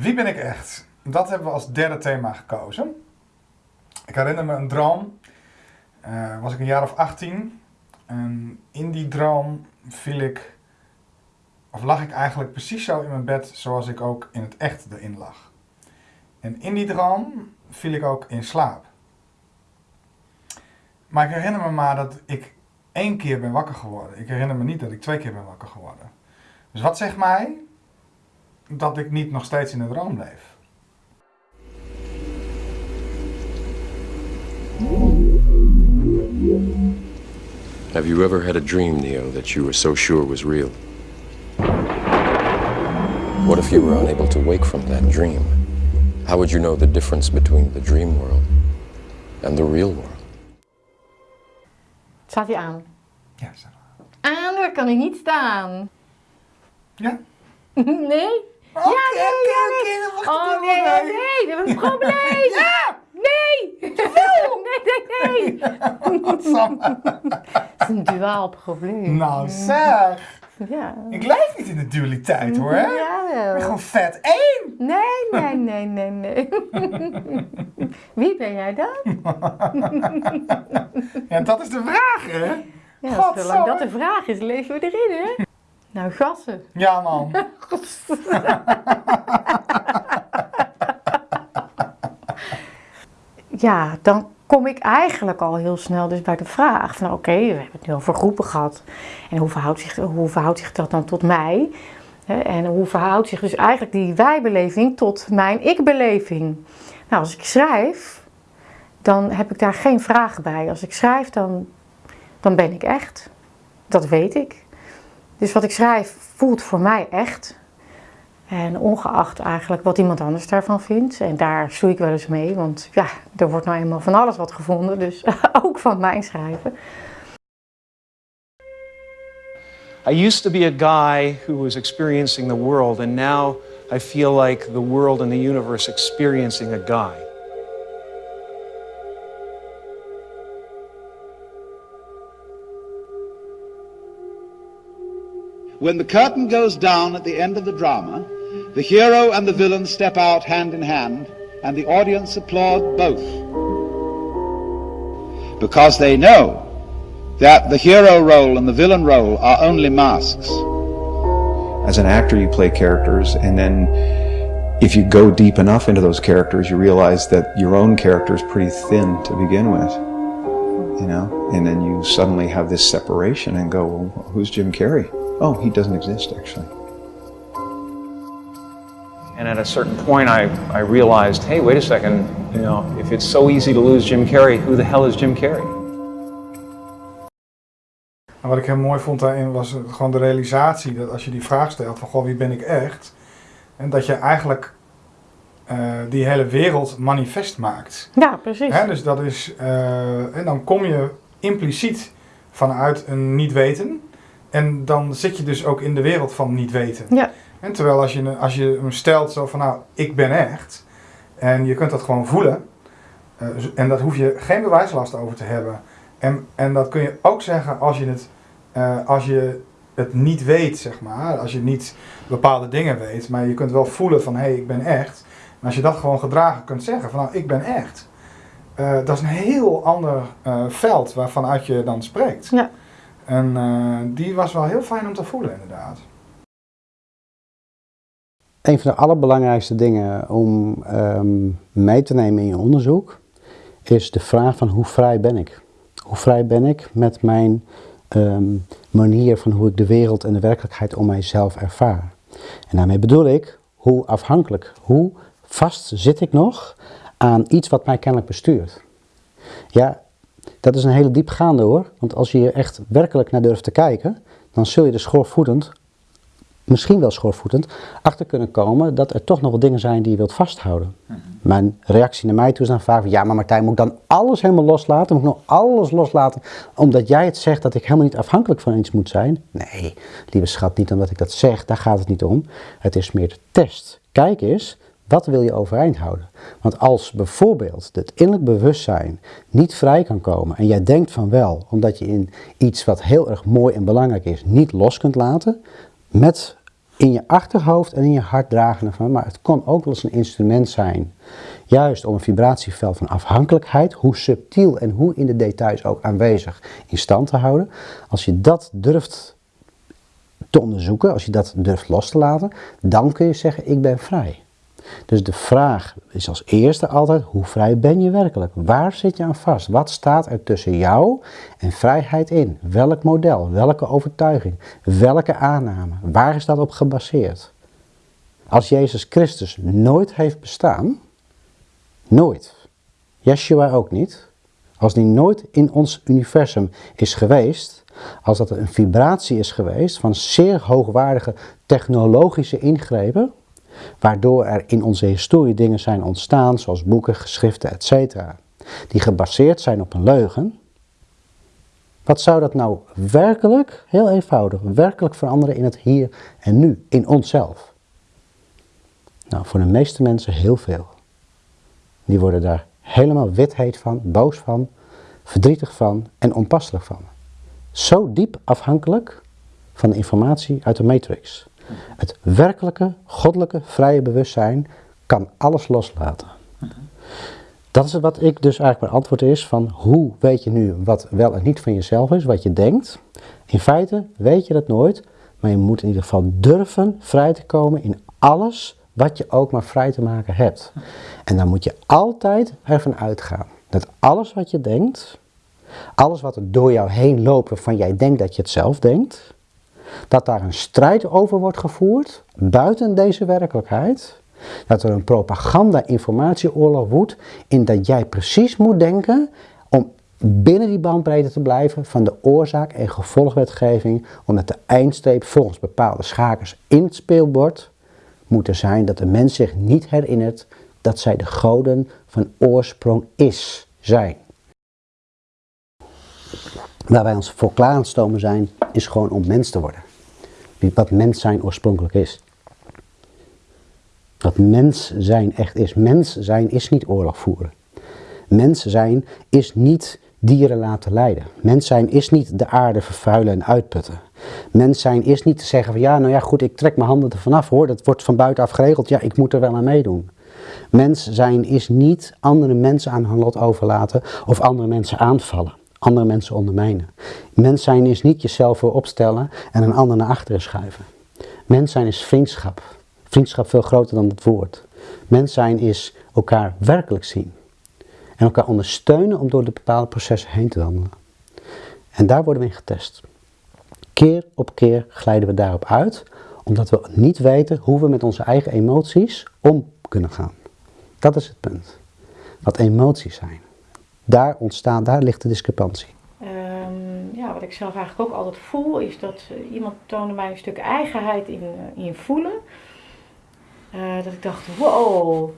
ben ik echt? Dat hebben we als derde thema gekozen. Ik herinner me een droom. Uh, was ik een jaar of 18. En in die droom viel ik, of lag ik eigenlijk precies zo in mijn bed zoals ik ook in het echt erin lag. En in die droom viel ik ook in slaap. Maar ik herinner me maar dat ik één keer ben wakker geworden. Ik herinner me niet dat ik twee keer ben wakker geworden. Dus wat zegt mij dat ik niet nog steeds in een droom leef? Have you ever had a dream, Neo, that you were so sure was real? What if you were unable to wake from that dream? How would you know the difference between the dream world and the real world? Staat hij aan? Ja, staat aan. Aan, daar kan hij niet staan. Ja? Nee? Oké, oké, oké, wacht Oh nee, nee, nee, we hebben een probleem. Ja! Nee! Nee, nee, nee. Wat Sam? Het is een duaal probleem. Nou zeg! Ja. Ik leef niet in de dualiteit hoor. hè? Ik ben Ja. gewoon vet één! Nee, nee, nee, nee, nee. Wie ben jij dan? Ja, dat is de vraag hè? Ja, zolang dat de vraag is, leven we erin, hè? Nou, gassen. Ja man. Ja, dan kom ik eigenlijk al heel snel dus bij de vraag van oké, we hebben het nu over groepen gehad. En hoe verhoudt zich, hoe verhoudt zich dat dan tot mij? En hoe verhoudt zich dus eigenlijk die wijbeleving tot mijn ik-beleving? Nou, als ik schrijf, dan heb ik daar geen vragen bij. Als ik schrijf, dan, dan ben ik echt. Dat weet ik. Dus wat ik schrijf voelt voor mij echt. En ongeacht eigenlijk wat iemand anders daarvan vindt. En daar stoei ik wel eens mee, want ja, er wordt nou eenmaal van alles wat gevonden. Dus ook van mijn schrijven. I used to be a guy who was experiencing the world, and now I feel like the world and the universe experiencing a guy. When the curtain goes down at the end of the drama, the hero and the villain step out hand in hand, and the audience applaud both. Because they know that the hero role and the villain role are only masks. As an actor, you play characters, and then if you go deep enough into those characters, you realize that your own character is pretty thin to begin with. You know, and then you suddenly have this separation and go, well, who's Jim Carrey? Oh, he doesn't exist actually. And at a certain point, I, I realized, hey, wait a second, you know, if it's so easy to lose Jim Carrey, who the hell is Jim Carrey? En wat ik heel mooi vond daarin was gewoon de realisatie dat als je die vraag stelt van goh, wie ben ik echt? En dat je eigenlijk eh, die hele wereld manifest maakt. Ja, precies. Hè, dus dat is, eh, en dan kom je impliciet vanuit een niet weten. En dan zit je dus ook in de wereld van niet weten. Ja. En terwijl als je, als je hem stelt zo van nou, ik ben echt. En je kunt dat gewoon voelen. eh, en dat hoef je geen bewijslast over te hebben. En, en dat kun je ook zeggen als je het, eh, als je het niet weet, zeg maar. Als je niet bepaalde dingen weet. Maar je kunt wel voelen van hé, hey, ik ben echt. En als je dat gewoon gedragen kunt zeggen van nou, ik ben echt. eh, dat is een heel ander veld waarvanuit je dan spreekt. Ja. En eh, die was wel heel fijn om te voelen inderdaad. Een van de allerbelangrijkste dingen om ehm, mee te nemen in je onderzoek is de vraag van hoe vrij ben ik? Hoe vrij ben ik met mijn ehm, manier van hoe ik de wereld en de werkelijkheid om mijzelf ervaar? En daarmee bedoel ik hoe afhankelijk, hoe vast zit ik nog aan iets wat mij kennelijk bestuurt? Ja, dat is een hele diepgaande hoor, want als je er echt werkelijk naar durft te kijken, dan zul je er schoorvoetend misschien wel schoorvoetend, achter kunnen komen dat er toch nog wat dingen zijn die je wilt vasthouden. Mijn reactie naar mij toe is dan vaak ja maar Martijn, moet ik dan alles helemaal loslaten? Moet ik nog alles loslaten omdat jij het zegt dat ik helemaal niet afhankelijk van iets moet zijn? Nee, lieve schat, niet omdat ik dat zeg, daar gaat het niet om. Het is meer de test. Kijk eens, wat wil je overeind houden? Want als bijvoorbeeld het innerlijk bewustzijn niet vrij kan komen en jij denkt van wel, omdat je in iets wat heel erg mooi en belangrijk is, niet los kunt laten, met in je achterhoofd en in je hart dragen ervan, maar het kon ook wel eens een instrument zijn. Juist om een vibratieveld van afhankelijkheid, hoe subtiel en hoe in de details ook aanwezig, in stand te houden. Als je dat durft te onderzoeken, als je dat durft los te laten, dan kun je zeggen ik ben vrij. Dus de vraag is als eerste altijd, hoe vrij ben je werkelijk? Waar zit je aan vast? Wat staat er tussen jou en vrijheid in? Welk model? Welke overtuiging? Welke aanname? Waar is dat op gebaseerd? Als Jezus Christus nooit heeft bestaan, nooit, Yeshua ook niet, als die nooit in ons universum is geweest, als dat een vibratie is geweest van zeer hoogwaardige technologische ingrepen, waardoor er in onze historie dingen zijn ontstaan, zoals boeken, geschriften, etc., die gebaseerd zijn op een leugen. Wat zou dat nou werkelijk, heel eenvoudig, werkelijk veranderen in het hier en nu, in onszelf? Nou, voor de meeste mensen heel veel. Die worden daar helemaal witheet van, boos van, verdrietig van en onpasselijk van. Zo diep afhankelijk van de informatie uit de matrix. Het werkelijke, goddelijke, vrije bewustzijn kan alles loslaten. Dat is wat ik dus eigenlijk mijn antwoord is van hoe weet je nu wat wel en niet van jezelf is, wat je denkt. In feite weet je dat nooit, maar je moet in ieder geval durven vrij te komen in alles wat je ook maar vrij te maken hebt. En dan moet je altijd ervan uitgaan dat alles wat je denkt, alles wat er door jou heen loopt waarvan jij denkt dat je het zelf denkt, dat daar een strijd over wordt gevoerd buiten deze werkelijkheid. Dat er een propaganda-informatieoorlog woedt in dat jij precies moet denken om binnen die bandbreedte te blijven van de oorzaak- en gevolgwetgeving, omdat de eindstreep volgens bepaalde schakers in het speelbord moet er zijn dat de mens zich niet herinnert dat zij de goden van oorsprong is, zijn. Waar wij ons voor klaar aan het stomen zijn, is gewoon om mens te worden. Wat mens zijn oorspronkelijk is. Wat mens zijn echt is. Mens zijn is niet oorlog voeren. Mens zijn is niet dieren laten lijden. Mens zijn is niet de aarde vervuilen en uitputten. Mens zijn is niet te zeggen van ja, nou ja goed, ik trek mijn handen er vanaf hoor, dat wordt van buitenaf geregeld, ja, ik moet er wel aan meedoen. Mens zijn is niet andere mensen aan hun lot overlaten of andere mensen aanvallen andere mensen ondermijnen. Mens zijn is niet jezelf voor opstellen en een ander naar achteren schuiven. Mens zijn is vriendschap. Vriendschap veel groter dan het woord. Mens zijn is elkaar werkelijk zien. En elkaar ondersteunen om door de bepaalde processen heen te wandelen. En daar worden we in getest. Keer op keer glijden we daarop uit, omdat we niet weten hoe we met onze eigen emoties om kunnen gaan. Dat is het punt. Wat emoties zijn daar ontstaan, daar ligt de discrepantie. Um, ja, wat ik zelf eigenlijk ook altijd voel, is dat uh, iemand toonde mij een stuk eigenheid in, uh, in voelen. Uh, dat ik dacht, wow,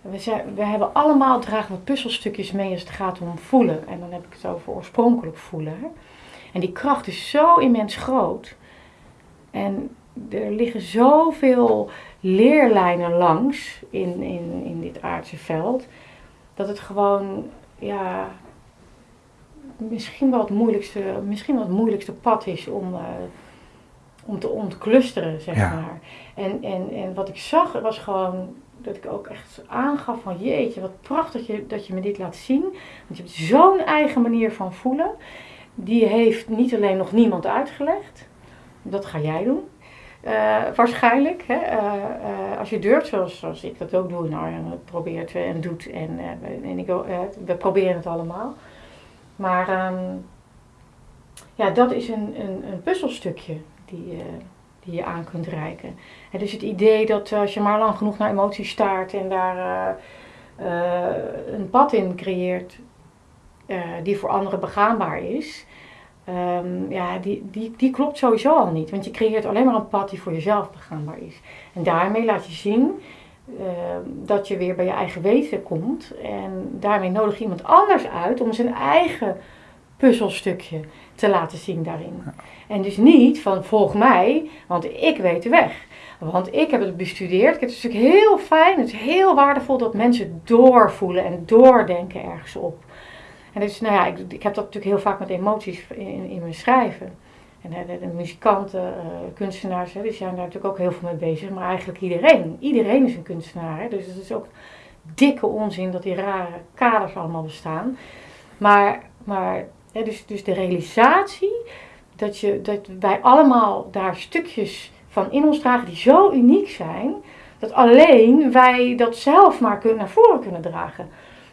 we, zijn, we hebben allemaal dragen we puzzelstukjes mee als het gaat om voelen. En dan heb ik het over oorspronkelijk voelen. En die kracht is zo immens groot. En er liggen zoveel leerlijnen langs in, in, in dit aardse veld. Dat het gewoon ja, misschien wel het moeilijkste, misschien wel het moeilijkste pad is om, uh, om te ontclusteren, zeg maar. En, en, en wat ik zag was gewoon dat ik ook echt aangaf van jeetje, wat prachtig dat je, dat je me dit laat zien. Want je hebt zo'n eigen manier van voelen. Die heeft niet alleen nog niemand uitgelegd. Dat ga jij doen. Uh, waarschijnlijk, hè, uh, uh, als je durft, zoals, ik dat ook doe, nou ja, probeert en doet en, en ik, we proberen het allemaal. Maar um, ja, dat is een, een, een puzzelstukje die, die je aan kunt reiken. En dus het idee dat als je maar lang genoeg naar emoties staart en daar een pad in creëert die voor anderen begaanbaar is, Um, ja, die, die, die klopt sowieso al niet. Want je creëert alleen maar een pad die voor jezelf begaanbaar is. En daarmee laat je zien uh, dat je weer bij je eigen weten komt. En daarmee nodig je iemand anders uit om zijn eigen puzzelstukje te laten zien daarin. En dus niet van volg mij, want ik weet de weg. Want ik heb het bestudeerd. Het is natuurlijk heel fijn, het is heel waardevol dat mensen doorvoelen en doordenken ergens op. En dus, nou ja, ik, ik heb dat natuurlijk heel vaak met emoties in, in mijn schrijven. En de, de muzikanten, eh, kunstenaars, hè, die zijn daar natuurlijk ook heel veel mee bezig. Maar eigenlijk iedereen. Iedereen is een kunstenaar. Dus het is ook dikke onzin dat die rare kaders allemaal bestaan. Maar, maar hè, dus, dus de realisatie dat, je, dat wij allemaal daar stukjes van in ons dragen die zo uniek zijn, dat alleen wij dat zelf maar kunnen, naar voren kunnen dragen.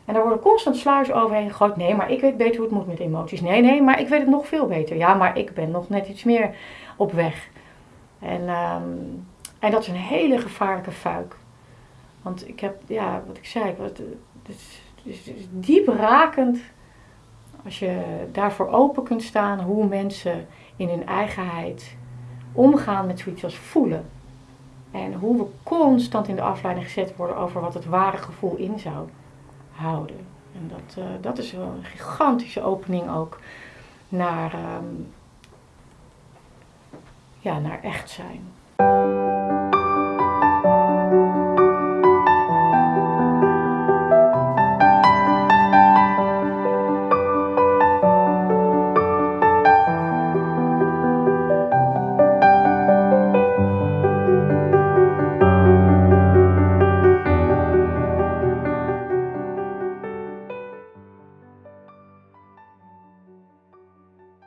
En daar worden constant sluizen overheen gegooid. Nee, maar ik weet beter hoe het moet met emoties. Nee, nee, maar ik weet het nog veel beter. Ja, maar ik ben nog net iets meer op weg. En, ehm, en dat is een hele gevaarlijke fuik. Want ik heb, ja, wat ik zei, was- het is, is diep rakend als je daarvoor open kunt staan hoe mensen in hun eigenheid omgaan met zoiets als voelen. En hoe we constant in de afleiding gezet worden over wat het ware gevoel in zou houden. En dat, eh, dat is wel een gigantische opening ook naar, ehm, ja, naar echt zijn.